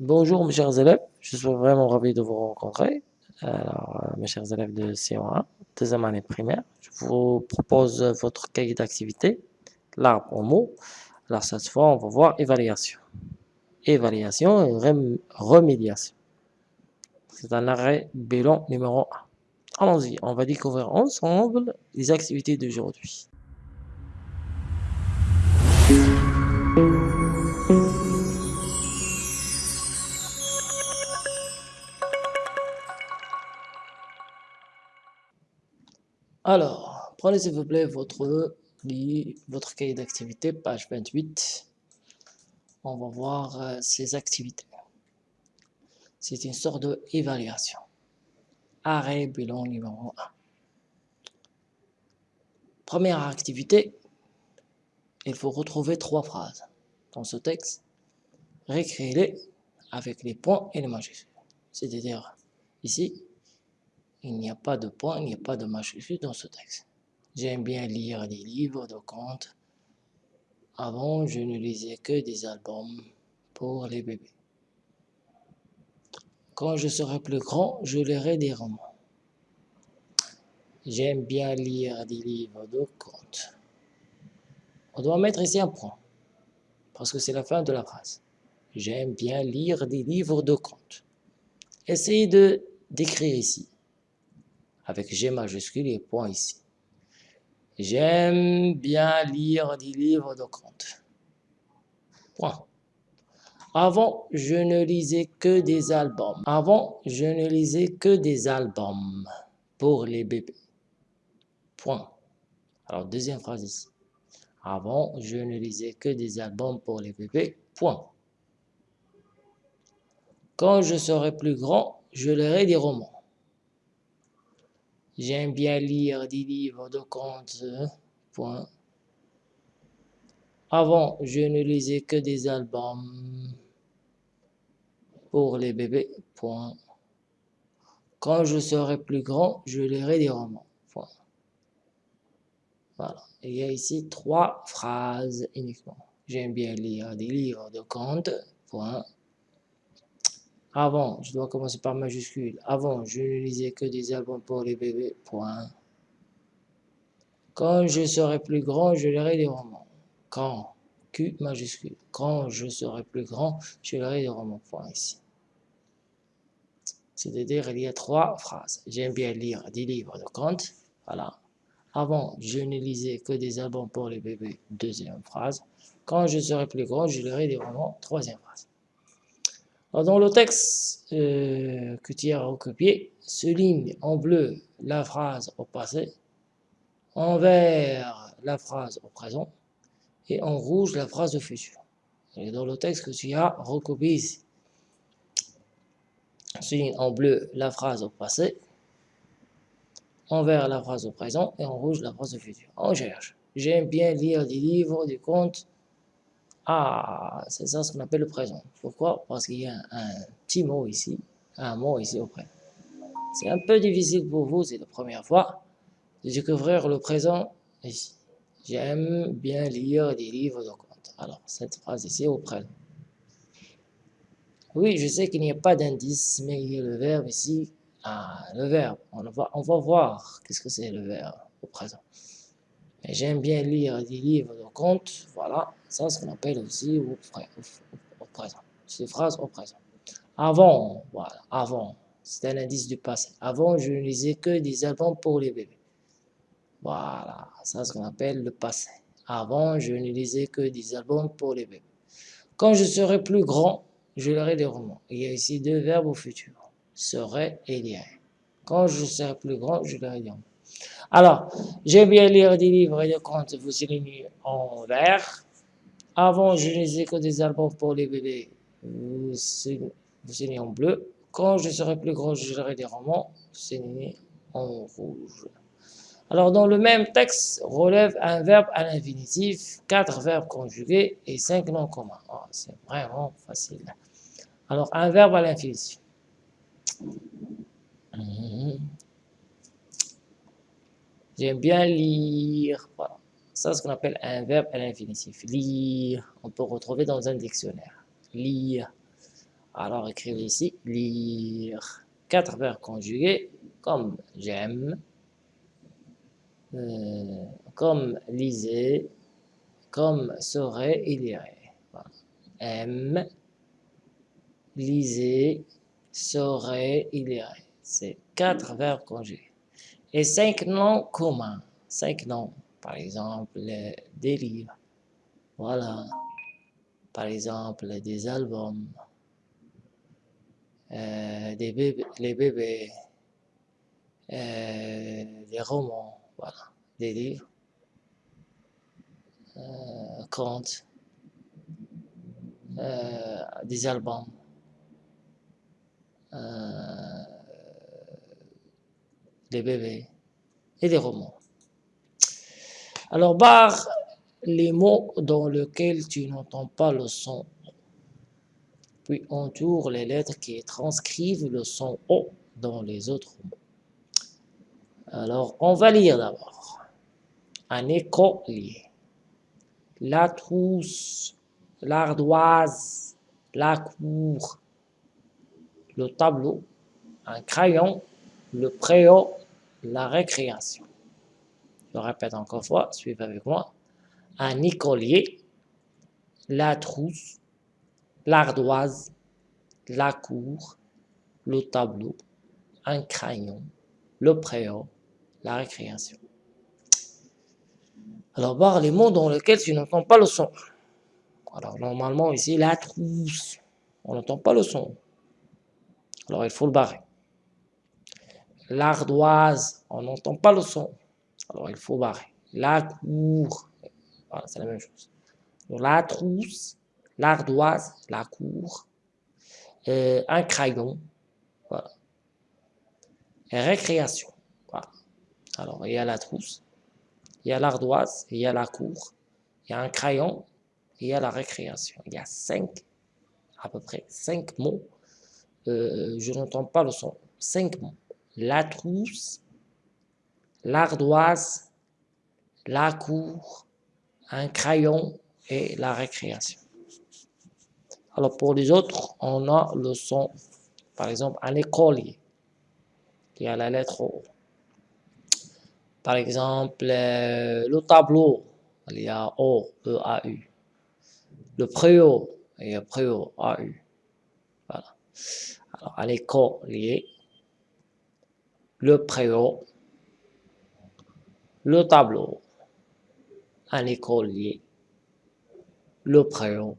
Bonjour mes chers élèves, je suis vraiment ravi de vous rencontrer. Alors, euh, mes chers élèves de CO1, deuxième année primaire, je vous propose votre cahier d'activité, l'arbre au mot. Alors cette fois, on va voir évaluation. Évaluation et remédiation. C'est un arrêt bilan numéro 1. Allons-y, on va découvrir ensemble les activités d'aujourd'hui. Alors, prenez s'il vous plaît votre, votre cahier d'activité, page 28. On va voir euh, ces activités. C'est une sorte d'évaluation. Arrêt bilan numéro 1. Première activité, il faut retrouver trois phrases dans ce texte. Réécrire-les avec les points et les majuscules. C'est-à-dire, ici, il n'y a pas de point, il n'y a pas de majuscule dans ce texte. J'aime bien lire des livres de contes. Avant, je ne lisais que des albums pour les bébés. Quand je serai plus grand, je lirai des romans. J'aime bien lire des livres de contes. On doit mettre ici un point, parce que c'est la fin de la phrase. J'aime bien lire des livres de contes. Essayez de d'écrire ici avec G majuscule et point ici. J'aime bien lire des livres de contes. Point. Avant, je ne lisais que des albums. Avant, je ne lisais que des albums pour les bébés. Point. Alors, deuxième phrase ici. Avant, je ne lisais que des albums pour les bébés. Point. Quand je serai plus grand, je lirai des romans. J'aime bien lire des livres de contes. Point. Avant, je ne lisais que des albums pour les bébés. Point. Quand je serai plus grand, je lirai des romans. Point. Voilà. il y a ici trois phrases uniquement. J'aime bien lire des livres de contes. Point. Avant, je dois commencer par majuscule. Avant, je ne lisais que des albums pour les bébés. Point. Quand je serai plus grand, je lirai des romans. Quand, Q majuscule. Quand je serai plus grand, je lirai des romans. Point ici. C'est-à-dire, il y a trois phrases. J'aime bien lire des livres de contes. Voilà. Avant, je ne lisais que des albums pour les bébés. Deuxième phrase. Quand je serai plus grand, je lirai des romans. Troisième phrase. Dans le texte euh, que tu as recopié, souligne en bleu la phrase au passé, en vert la phrase au présent et en rouge la phrase au futur. Dans le texte que tu as recopié souligne en bleu la phrase au passé, en vert la phrase au présent et en rouge la phrase au futur. On cherche. J'aime bien lire des livres, des contes, ah, c'est ça ce qu'on appelle le présent. Pourquoi? Parce qu'il y a un, petit mot ici, un mot ici auprès. C'est un peu difficile pour vous, c'est la première fois, de découvrir le présent ici. J'aime bien lire des livres de contes. Alors, cette phrase ici au présent. Oui, je sais qu'il n'y a pas d'indice, mais il y a le verbe ici. Ah, le verbe. On va, on va voir qu'est-ce que c'est le verbe au présent. J'aime bien lire des livres de contes, voilà, ça ce qu'on appelle aussi au, présent. C'est phrase au présent. Avant, voilà, avant, c'est un indice du passé. Avant, je ne lisais que des albums pour les bébés. Voilà, ça ce qu'on appelle le passé. Avant, je ne lisais que des albums pour les bébés. Quand je serai plus grand, je lirai des romans. Il y a ici deux verbes au futur, serait et lirait. Quand je serai plus grand, je lirai des romans. Alors, j'aime bien lire des livres et des contes, vous signez en vert. Avant, je lisais que des albums pour les bébés, vous signez en bleu. Quand je serai plus grand, je lirai des romans, vous signez en rouge. Alors, dans le même texte, relève un verbe à l'infinitif, quatre verbes conjugués et cinq noms communs. Oh, c'est vraiment facile. Alors, un verbe à l'infinitif. Mhm. J'aime bien lire. Voilà. Ça, c'est ce qu'on appelle un verbe à l'infinitif. Lire, on peut retrouver dans un dictionnaire. Lire. Alors, écrivez ici lire. Quatre verbes conjugués comme j'aime, euh, comme lisez, comme serait et lirait. Aime, lisez, serait et lirait. C'est quatre verbes conjugués. Cinq noms communs. Cinq noms. Par exemple, des livres. Voilà. Par exemple, des albums. Euh, des bébés, les bébés. Euh, des romans. Voilà. Des livres. Euh, contes. des albums. Des bébés et des romans. Alors, barre les mots dans lesquels tu n'entends pas le son. Puis entoure les lettres qui transcrivent le son O dans les autres mots. Alors, on va lire d'abord. Un écolier. La trousse, l'ardoise, la cour, le tableau, un crayon, le préau, la récréation. Je répète encore une fois, suivez avec moi. Un écolier, la trousse, l'ardoise, la cour, le tableau, un crayon, le préau, la récréation. Alors, voir les mots dans lesquels tu n'entends pas le son. Alors, normalement, ici, la trousse, on n'entend pas le son. Alors, il faut le barrer l'ardoise, on n'entend pas le son. Alors il faut barrer. La cour, c'est la même chose. la trousse, l'ardoise, la cour, euh, un crayon, voilà. Récréation. Alors il y a la trousse, il y a l'ardoise, il y a la cour, il y a un crayon, il y a la récréation. Il y a cinq, à peu près cinq mots. Euh, je n'entends pas le son. Cinq mots la trousse, l'ardoise, la cour, un crayon et la récréation. Alors pour les autres, on a le son, par exemple un écolier, qui a la lettre O. Par exemple, euh, le tableau, il y a O, E-A-U. Le préau, il y a préau, A-U. Voilà. Alors un écolier, le préau, le tableau, un écolier, le préau,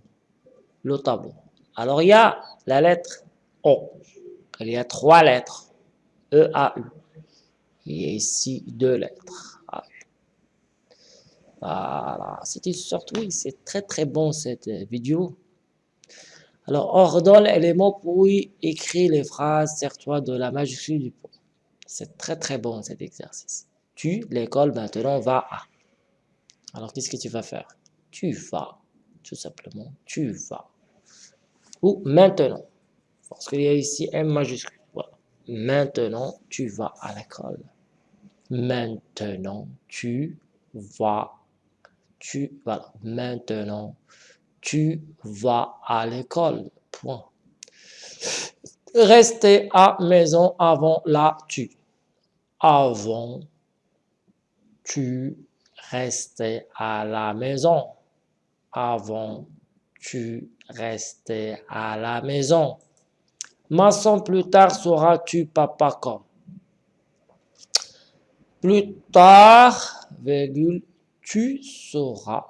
le tableau. Alors, il y a la lettre O. Il y a trois lettres. E, A, U. Il y a ici deux lettres. A, U. Voilà. C'était surtout, oui, c'est très très bon cette vidéo. Alors, ordonne les mots pour écrire les phrases, sers-toi de la majuscule du point. C'est très très bon cet exercice. Tu, l'école maintenant, va à. Alors qu'est-ce que tu vas faire? Tu vas, tout simplement, tu vas. Ou maintenant, parce qu'il y a ici un majuscule. Maintenant, tu vas à l'école. Maintenant, tu vas. Tu, voilà. Maintenant, tu vas à l'école. Point. Rester à maison avant la tu avant, tu restais à la maison? Avant, tu restais à la maison? Maçon, plus tard seras-tu papa comme Plus tard, virgule, tu seras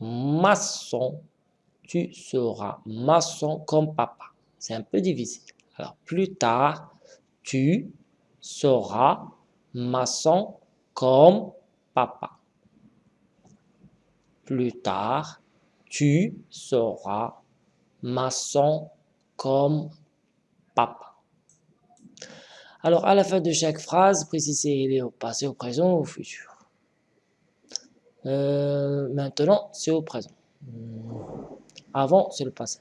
maçon. Tu seras maçon comme papa. C'est un peu difficile. Alors, plus tard, tu seras maçon comme papa. Plus tard, tu seras maçon comme papa. Alors, à la fin de chaque phrase, précisez est au passé, au présent ou au futur. Euh, maintenant, c'est au présent. Avant, c'est le passé.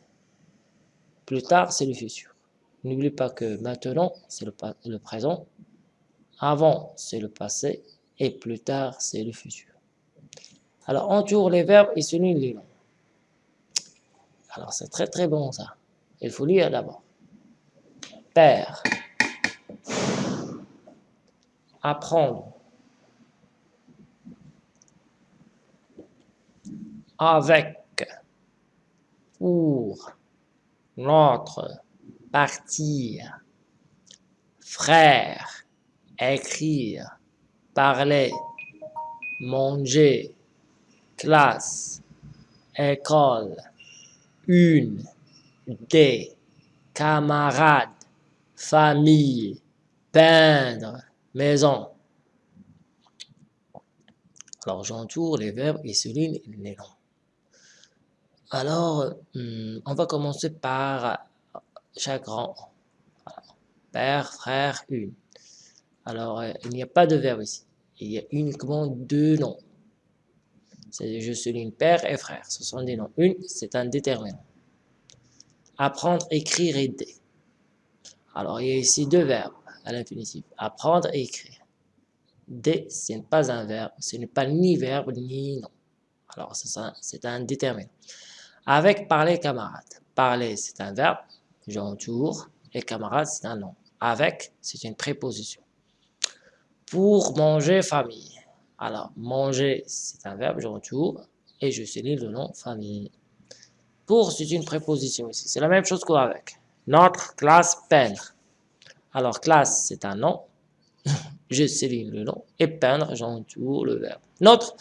Plus tard, c'est le futur. N'oublie pas que maintenant, c'est le, présent. Avant, c'est le passé. Et plus tard, c'est le futur. Alors, entoure les verbes et souligne les noms. Alors, c'est très très bon ça. Il faut lire d'abord. Père. Apprendre. Avec. Pour. Notre. Partir. Frère. Écrire. Parler. Manger. Classe. École une, des, camarades, famille, peindre, maison. Alors j'entoure les verbes et souligne les noms. Alors, hmm, on va commencer par chaque rang. Père, frère, une. Alors, euh, il n'y a pas de verbe ici. Il y a uniquement deux noms je souligne père et frère. Ce sont des noms. Une, c'est un déterminant. Apprendre, écrire, aider. Alors, il y a ici deux verbes à l'infinitif. Apprendre et écrire. Des, ce n'est pas un verbe. Ce n'est pas ni verbe ni nom. Alors, c'est un déterminant. Avec parler camarade. Parler, c'est un verbe. J'entoure. Et camarade, c'est un nom. Avec, c'est une préposition. Pour manger, famille. Alors, manger, c'est un verbe, je retourne et je souligne le nom famille. Pour, c'est une préposition ici. C'est la même chose qu'avec. Notre classe peindre. Alors, classe, c'est un nom. je souligne le nom. Et peindre, j'entoure le verbe. Notre,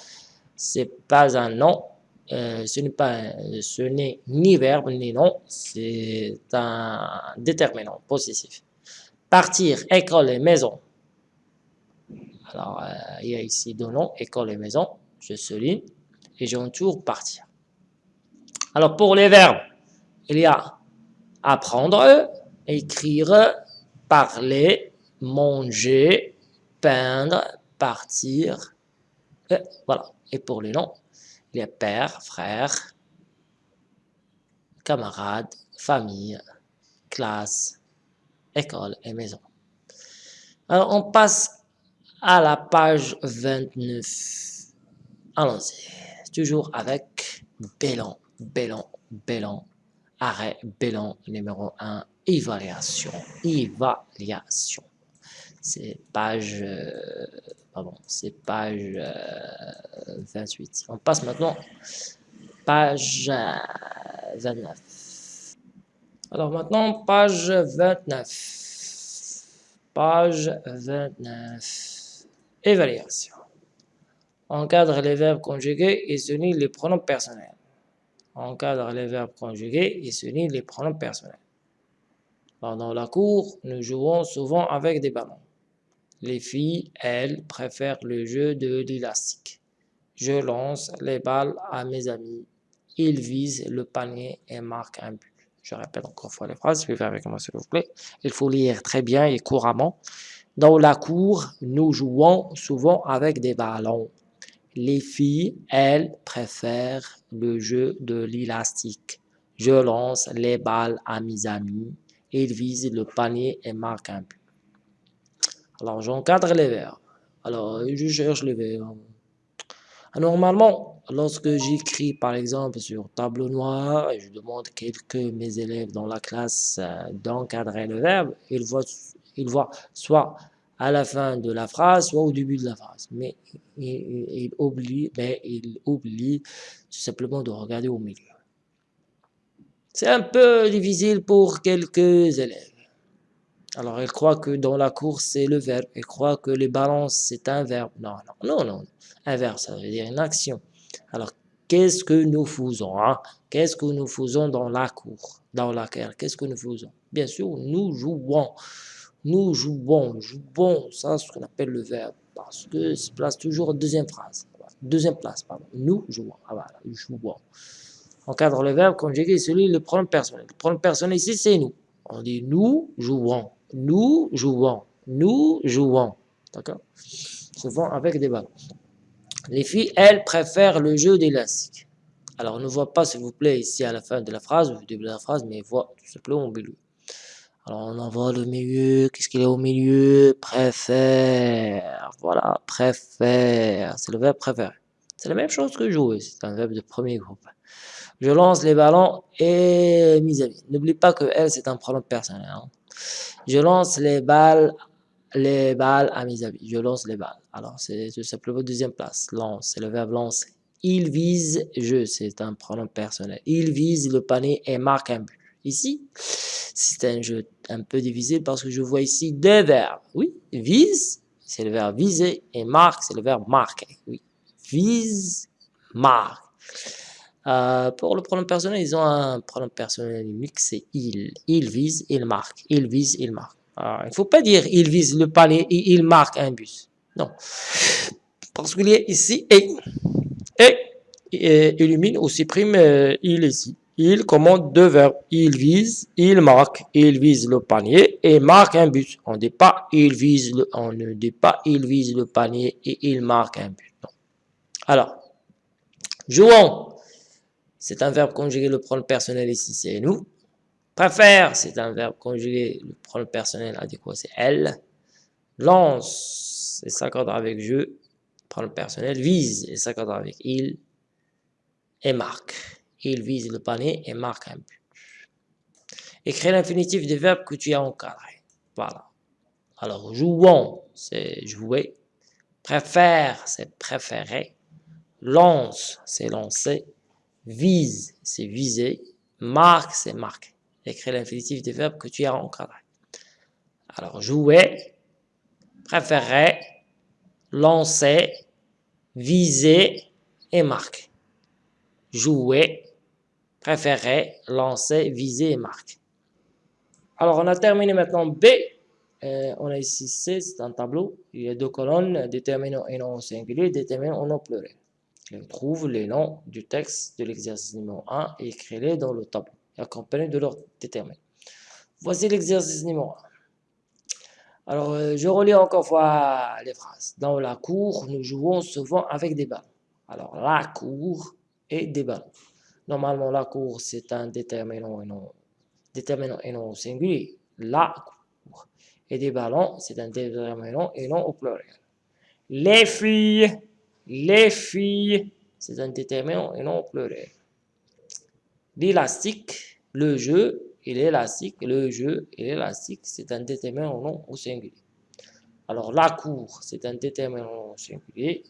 c'est pas un nom. Euh, ce n'est pas, ce n'est ni verbe ni nom. C'est un déterminant possessif. Partir, école et maison. Alors, euh, il y a ici deux noms, école et maison. Je souligne et j'entoure partir. Alors, pour les verbes, il y a apprendre, écrire, parler, manger, peindre, partir. Et voilà. Et pour les noms, il y a père, frère, camarade, famille, classe, école et maison. Alors, on passe à la page 29. Allons-y. Toujours avec Bellon, Bellon, Bellon. Arrêt, Bellon, numéro 1. Évaluation, évaluation. C'est page... Pardon, c'est page 28. Euh, On passe maintenant page 29. Euh, Alors maintenant, page 29. Page 29. Évaluation. Encadre les verbes conjugués et souligne les pronoms personnels. Encadre les verbes conjugués et souligne les pronoms personnels. Pendant la cour, nous jouons souvent avec des ballons. Les filles, elles, préfèrent le jeu de l'élastique. Je lance les balles à mes amis. Ils visent le panier et marquent un but. Je répète encore une fois les phrases, faire avec moi s'il vous plaît. Il faut lire très bien et couramment. Dans la cour, nous jouons souvent avec des ballons. Les filles, elles, préfèrent le jeu de l'élastique. Je lance les balles à mes amis. Ils visent le panier et marquent un but. Alors, j'encadre les verbes. Alors, je cherche les verbes. Normalement, lorsque j'écris par exemple sur tableau noir et je demande quelques mes élèves dans la classe euh, d'encadrer le verbe, ils voient il voit soit à la fin de la phrase, soit au début de la phrase. Mais il, mais il tout simplement de regarder au milieu. C'est un peu difficile pour quelques élèves. Alors, ils croient que dans la course, c'est le verbe. Ils croient que les balances, c'est un verbe. Non, non, non, non. Un verbe, ça veut dire une action. Alors, qu'est-ce que nous faisons hein? Qu'est-ce que nous faisons dans la cour Dans laquelle Qu'est-ce que nous faisons? Bien sûr, nous jouons. Nous jouons, jouons, ça c'est ce qu'on appelle le verbe, parce que se place toujours deuxième phrase, deuxième place, pardon. Nous jouons, ah voilà, jouons. Encadre le verbe conjugué celui le pronom personnel. Le pronom personnel ici, c'est nous. On dit nous jouons, nous jouons, nous jouons. D'accord? Souvent avec des balles. Les filles, elles, préfèrent le jeu d'élastique. Alors, on ne voit pas, s'il vous plaît, ici à la fin de la phrase, au début de la phrase, mais voit tout simplement au milieu. Alors on envoie le milieu, qu'est-ce qu'il est au milieu? Préfère, voilà, préfère, c'est le verbe préférer. C'est la même chose que jouer, c'est un verbe de premier groupe. Je lance les ballons et mes amis. N'oublie pas que elle, c'est un pronom personnel. Hein. Je lance les balles, les balles à mes amis. Je lance les balles. Alors, c'est tout simplement deuxième place. Lance, c'est le verbe lancer. Il vise, je, c'est un pronom personnel. Il vise le panier et marque un but. Ici, c'est un jeu un peu difficile parce que je vois ici deux verbes. Oui, vise, c'est le verbe viser, et marque, c'est le verbe marquer. Oui, vise, marque. Euh, pour le pronom personnel, ils ont un pronom personnel unique, c'est il. Il vise, il marque. Il vise, il marque. il ne faut pas dire il vise le panier et il marque un bus. Non. Parce qu'il y a ici et. Et, illumine ou supprime euh, il ici. Il commande deux verbes. Il vise, il marque. Il vise le panier et marque un but. On, dit il vise le, on ne dit pas il vise le panier et il marque un but. Non. Alors, jouons. C'est un verbe conjugué, le pronom personnel ici, c'est nous. Préfère, c'est un verbe conjugué, le pronom personnel adéquat, c'est elle. Lance, et s'accordera avec je, pronom personnel. Vise, et s'accordera avec il. Et marque. Il vise le panier et marque un but. Écris l'infinitif des verbes que tu as encadrés. Voilà. Alors, jouons, c'est jouer. Préfère, c'est préférer. Lance, c'est lancer vise, c'est viser, marque, c'est marquer. Écris l'infinitif des verbes que tu as encadré. Alors, jouer, préférer, lancer, viser et marquer. Jouer, préférer, lancer, viser et marquer. Alors, on a terminé maintenant B. Euh, on a ici C, c'est un tableau. Il y a deux colonnes, déterminant et non singulier, déterminant et non pluriel. Trouve les noms du texte de l'exercice numéro 1 et écris-les dans le tableau, accompagnés de leur déterminant. Voici l'exercice numéro 1. Alors, euh, je relis encore fois les phrases. Dans la cour, nous jouons souvent avec des ballons. Alors, la cour et des ballons. Normalement, la cour, c'est un déterminant et non, déterminant et non singulier. La cour. Et des ballons, c'est un déterminant et non au pluriel. Les filles les filles, c'est un déterminant et non pluriel. L'élastique, le jeu et l'élastique, le jeu et l'élastique, c'est un déterminant non au singulier. Alors la cour, c'est un déterminant singulier.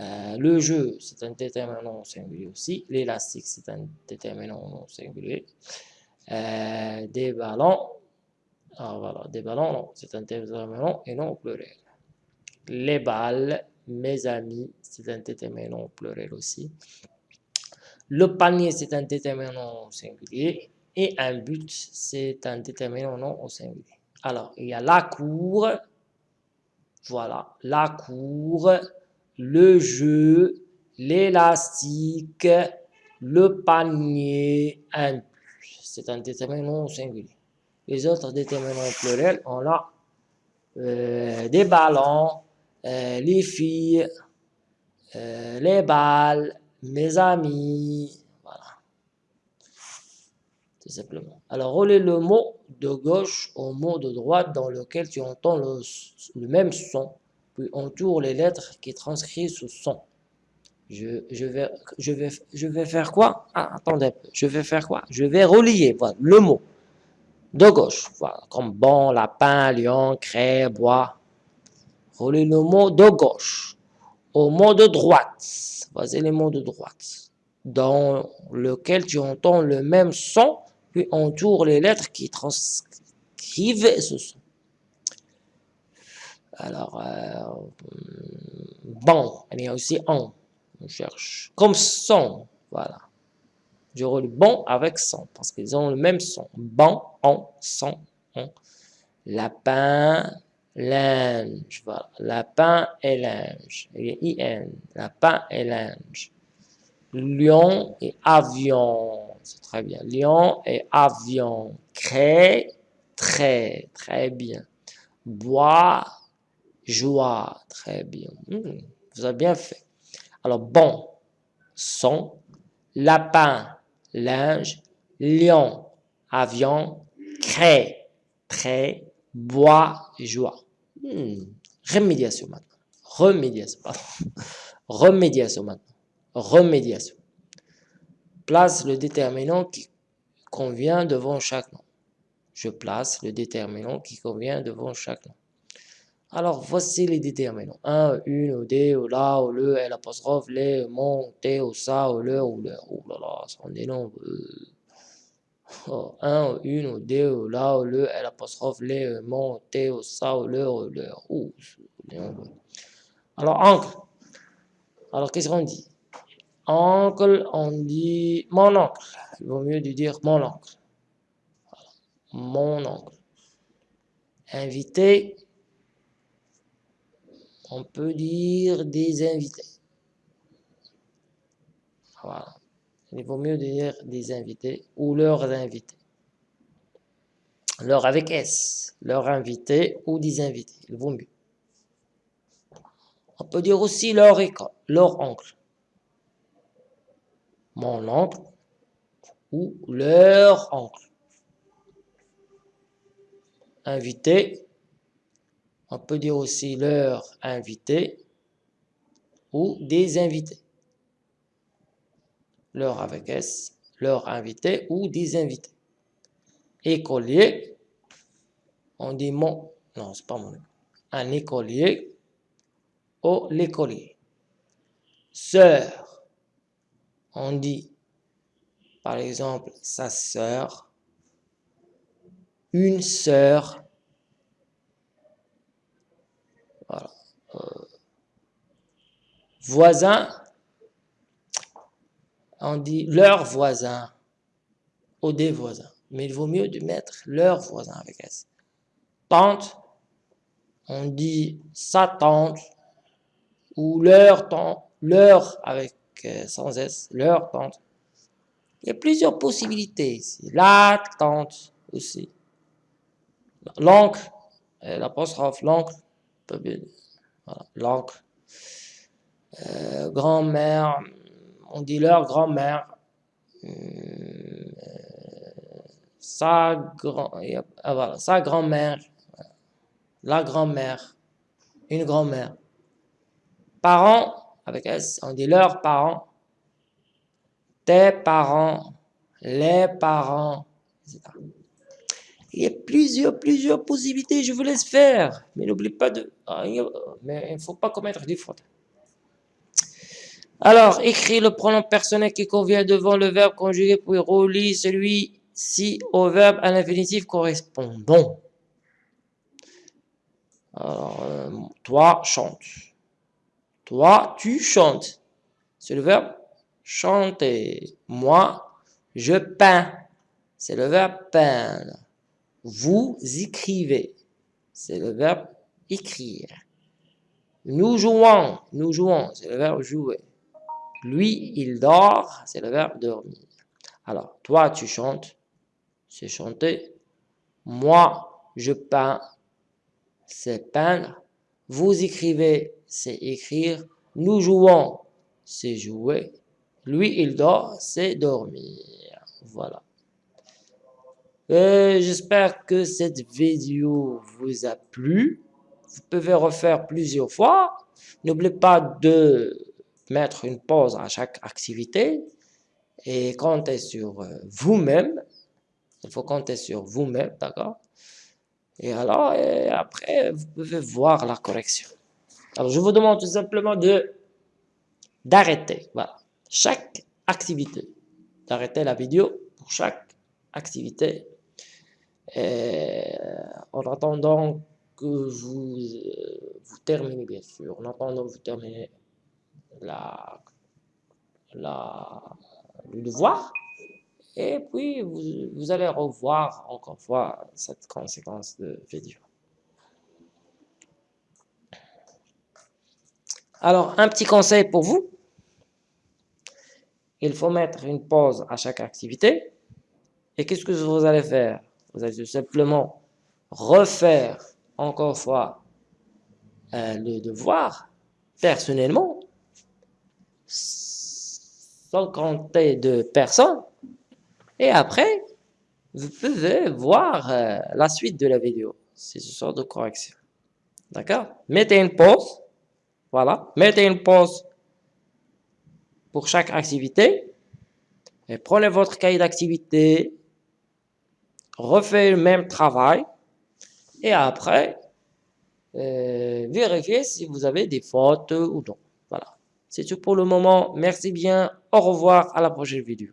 Euh, le jeu, c'est un déterminant singulier aussi. L'élastique, c'est un déterminant non singulier. Euh, des ballons, ah, voilà, des ballons, non, c'est un déterminant et non pluriel. Les balles, mes amis, c'est un déterminant pluriel aussi. Le panier, c'est un déterminant singulier. Et un but, c'est un déterminant non au singulier. Alors, il y a la cour, voilà, la cour, le jeu, l'élastique, le panier, un but. C'est un déterminant singulier. Les autres déterminants pluriels, on a euh, des ballons, euh, les filles, euh, les balles, mes amis, voilà. Tout simplement. Alors, relais le mot de gauche au mot de droite dans lequel tu entends le, même son, puis entoure les lettres qui transcrivent ce son. Je, je, vais, je, je faire quoi? Ah, Attendez, je vais faire quoi? Je vais relier voilà, le mot de gauche, voilà, comme bon, lapin, lion, craie, bois, Relais le mot de gauche au mot de droite. Voici les mots de droite. Dans lequel tu entends le même son, puis entoure les lettres qui transcrivent ce son. Alors, euh, bon, il y a aussi on. On cherche comme son. Voilà. Je relis bon avec son parce qu'ils ont le même son. Bon, on, son, on. Lapin, linge, voilà. Lapin et linge. Il y IN, lapin et linge. Lion et avion, c'est très bien. Lion et avion. Crée, très, très bien. Bois, joie, très bien. Hmm, vous avez bien fait. Alors, bon, son, lapin, linge, lion, avion, crée, très, bois, joie. Hmm. remédiation maintenant. Remédiation. Remédiation maintenant. Remédiation. Place le déterminant qui convient devant chaque nom. Je place le déterminant qui convient devant chaque nom. Alors, voici les déterminants. Un, une, ou des, ou la, ou le, l'apostrophe, les, mon, t'es, ou ça, ou le, ou le. Oh là là, on est nombreux. 1, hein, une, deux, ou la, ou le, l'apostrophe, les, euh, mon, t, ou ça, ou le, ou leur. Alors, oncle. Alors, qu'est-ce qu'on dit? Oncle, on dit mon oncle. Il vaut mieux dire mon oncle. Mon oncle. Invité. On peut dire des invités. Voilà. Il vaut mieux dire des invités ou leurs invités. Leur avec S, leurs invités ou des invités, il vaut mieux. On peut dire aussi leur leur oncle. Mon oncle ou leur oncle. Invité, on peut dire aussi leur invité ou des invités. Leur avec S, leur invité ou des invités. Écolier, on dit mon, non, c'est pas mon, un écolier ou l'écolier. Sœur, on dit par exemple sa sœur, une sœur, Euh, voisin, on dit leur voisin ou des voisins. Mais il vaut mieux de mettre leur voisin avec S. Tante, on dit sa tante ou leur tante, leur avec euh, sans S, leur tante. Il y a plusieurs possibilités ici. La tante aussi. L'oncle, euh, l'apostrophe, l'oncle, voilà, l'oncle. Euh, grand-mère, on dit leur grand-mère. Euh, ah, sa grand-mère, la grand-mère, une grand-mère. Parents, avec S, on dit leurs parents, tes parents, les parents. Il y a plusieurs, plusieurs possibilités, je vous laisse faire. Mais n'oublie pas de... Ah, mais il ne faut pas commettre des fautes. Alors, écris le pronom personnel qui convient devant le verbe conjugué, puis relis celui-ci au verbe à l'infinitif correspondant. Alors, euh, toi, chante. Toi, tu chantes. C'est le verbe chanter. Moi, je peins. C'est le verbe peindre. Vous écrivez. C'est le verbe écrire. Nous jouons. Nous jouons. C'est le verbe jouer. Lui, il dort. C'est le verbe dormir. Alors, toi, tu chantes. C'est chanter. Moi, je peins. C'est peindre. Vous écrivez. C'est écrire. Nous jouons. C'est jouer. Lui, il dort. C'est dormir. Voilà. Euh, j'espère que cette vidéo vous a plu. Vous pouvez refaire plusieurs fois. N'oubliez pas de mettre une pause à chaque activité. Et compter sur euh, vous-même. Il faut compter sur vous-même, d'accord? Et alors, après, vous pouvez voir la correction. Alors, je vous demande tout simplement de d'arrêter, voilà, chaque activité, d'arrêter la vidéo pour chaque activité. Euh, en attendant que vous, euh, vous terminez, bien sûr, en attendant que vous terminez la, la, le devoir, et puis vous, vous allez revoir encore une fois cette conséquence de vidéo. Alors, un petit conseil pour vous. Il faut mettre une pause à chaque activité. Et qu'est-ce que vous allez faire? Vous allez simplement refaire encore une fois euh, le devoir personnellement sans compter de personnes. Et après vous pouvez voir euh, la suite de la vidéo. C'est ce sort de correction. D'accord? Mettez une pause. Voilà. Mettez une pause pour chaque activité. Et prenez votre cahier d'activité, refaites le même travail, et après, euh, vérifiez si vous avez des fautes ou non. C'est tout pour le moment. Merci bien. Au revoir. À la prochaine vidéo.